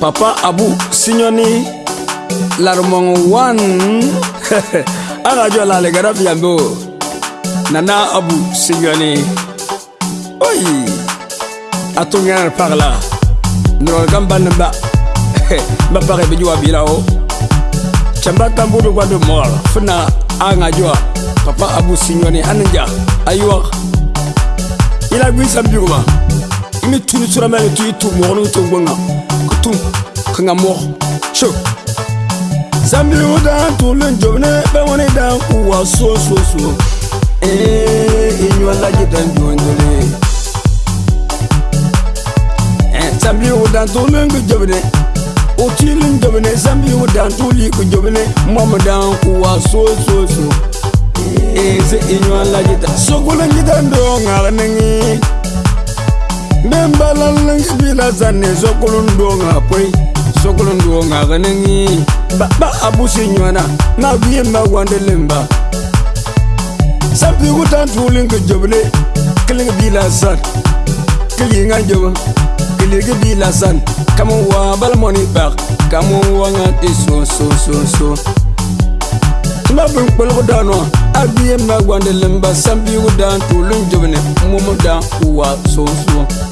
papa abu sinyoni larmong One aga jo la legara gara nana abu sinyoni Oi atunya parla no gamba namba ba pare bi jwa bilao chamba do kwa do mor fna anga jo papa abu sinyoni ananja aywa ila gwisa mbiruma imi tuni tsura mele tu itu mogo nung tung bunga kutu kanga mogo sho zambi uda tulu njone be wane da kuwa so so so eh inyo ala jita njone eh zambi uda tulu njone utili njone zambi uda tuli njone mama da kuwa so so so eh se inyo ala jita so kula njita ndo ngarenengi eh nembalalens bilazane sokolondonga pwei sokolondonga kenengi ba abusinyana na biemba wande lemba sapikutantuling kejobule kiling bilasan kiyinga joba kilig bilasan kamo wa balamoni bak kamo wanga ti sosososo tuma bin kpolgo danoa a biemba wande lemba sapikutantuling jobune momo dan uwa sosoo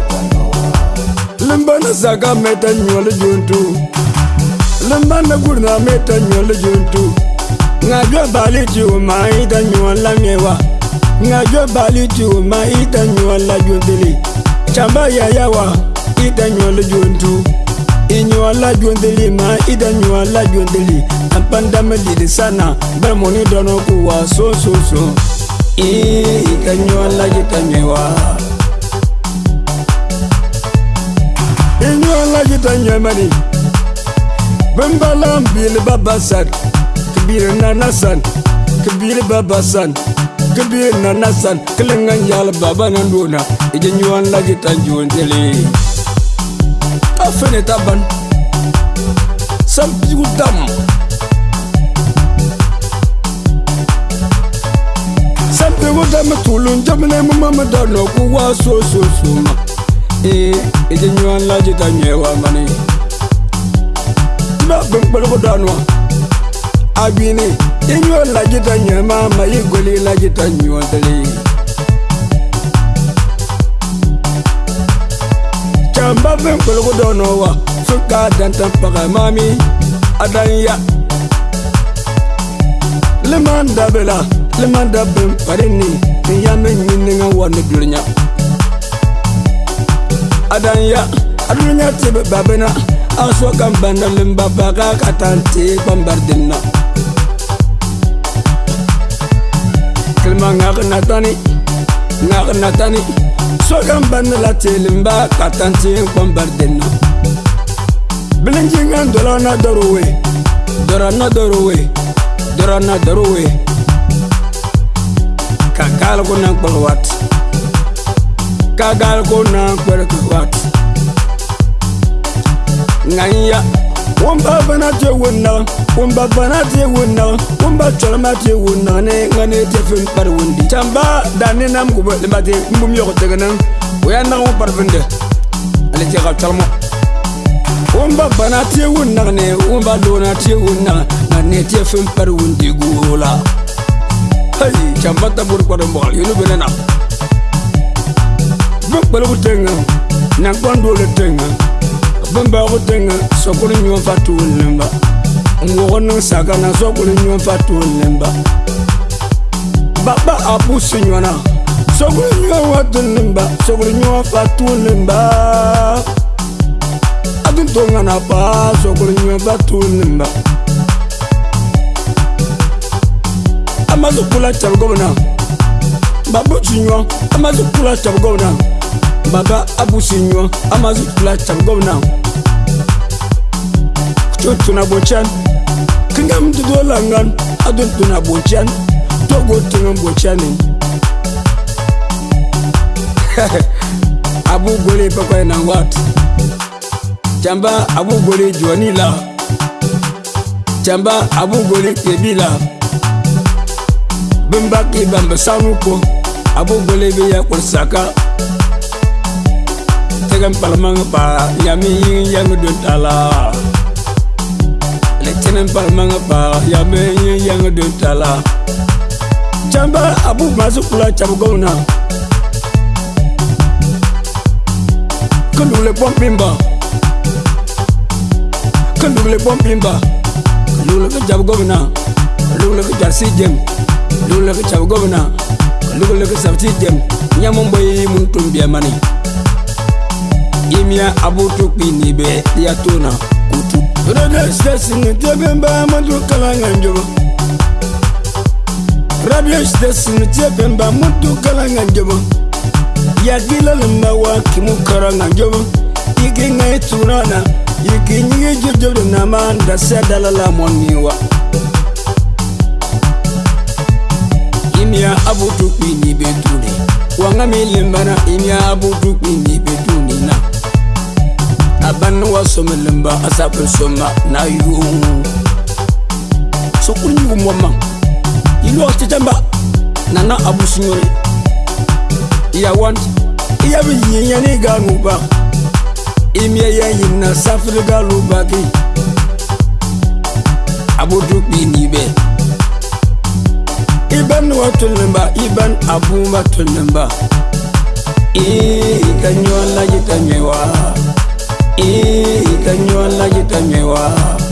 limbana saka meta nyole juntu limbana gurna meta nyole juntu ngajwa bali juma ita nyola ngewa ngajwa bali juma ita nyola juntili chamba ya yawa ita nyola juntu inyola juntili ma ita nyola juntili apanda medidi sana bramoni dono kuwa so so so ita nyola jitanyewa so. laji to nyamani kibiri bil babasan kibiri nanasan san babasan nana nanasan kilinga yal baba nanduna Ije nyuan laji tanjuan jeli Tafene taban Sampi utam Sampi utam tulun jamne mama dano kuwa so so so ma ite nyuan la jita nyewa mani ba gbeng kpele ko danwa abini inyuan la jita nyema ma yi gweli la jita nyuan tali chamba gbeng kpele ko danwa suka dantan paka mami adanya limanda bela limanda bim parini miyame nyinenga wane durnya Thank adanya adunya tebe babena aso kan banda min baba ka katanti bambardinna kelma ngakna tani ngakna tani so kan banda la katante katanti bambardinna bilinjingan na doruwe dorana doruwe dorana doruwe kakalkunan kpalwat kagal ko na kwer ku wat nganya wumba bana je wunna wumba bana je wunna wumba chalma je wunna ne ngane je fim par wundi chamba dane nam ko be mate mum yo ko tegena wo yanna ko par vende ale je ga chalmo wumba bana je wunna ne wumba dona je wunna ngane je fim par wundi gula hey chamba ta bur ko de mbal yo no benena kpɛlɛ bu tɛŋa nagbɔn dole tɛŋa bimbaa bu tɛŋa sɔkuri nyɔnfa tuuli nimba ngɔgɔ niŋ sagana sɔkuri nyɔnfa tuuli nimba baba abu si nyɔna sɔkuri nyɔnfa tuuli nimba sɔkuri nyɔnfa tuuli nimba ati to ŋana paa sɔkuri nyɔnfa tuuli nimba amadu kula cɛbi gɔbina babu si nyɔ amadu kula cɛbi gɔbina. baba abusinywa amazi platam go now kucho tuna bochan kinga mdudo langan adon tuna bochan togo tinga bochani abu gole pakwa na wat chamba abu gole juani la chamba abu gole kebila bimba bamba sanuko abu gole biya kursaka yagan palmang ba yami yin yang dun tala le chenen palmang ba yami yin yang dun tala chamba abu masu kula chamba gona kandu le pom bimba kandu le pom bimba kandu le chamba gona kandu le chamba si jem kandu le chamba gona kandu le chamba si jem nyamun bayi mun tumbiya mani gimia abutu kpini be yatuna kutu radio station tiɛ pɛnba mutu kala ŋa jobo yagilalema wa kimu kara ŋa jobo iki ŋai turana iki nyigi jojodo nama dasɛ dalala mɔni wa imia abutu kpini be tuni wa ŋa mi lembana imia abutu kpini be abanni wasomelimba azabulsoma nayo sokulinyugumoma yiloatitamba nana abusunyori yawanti iyabiyinyani ganuba imiyayayinna safiri galubaki abudukpinibe iban wa tulimba iban abuma tulimba ikanyolayitanyewa e, Y cañó a la guita me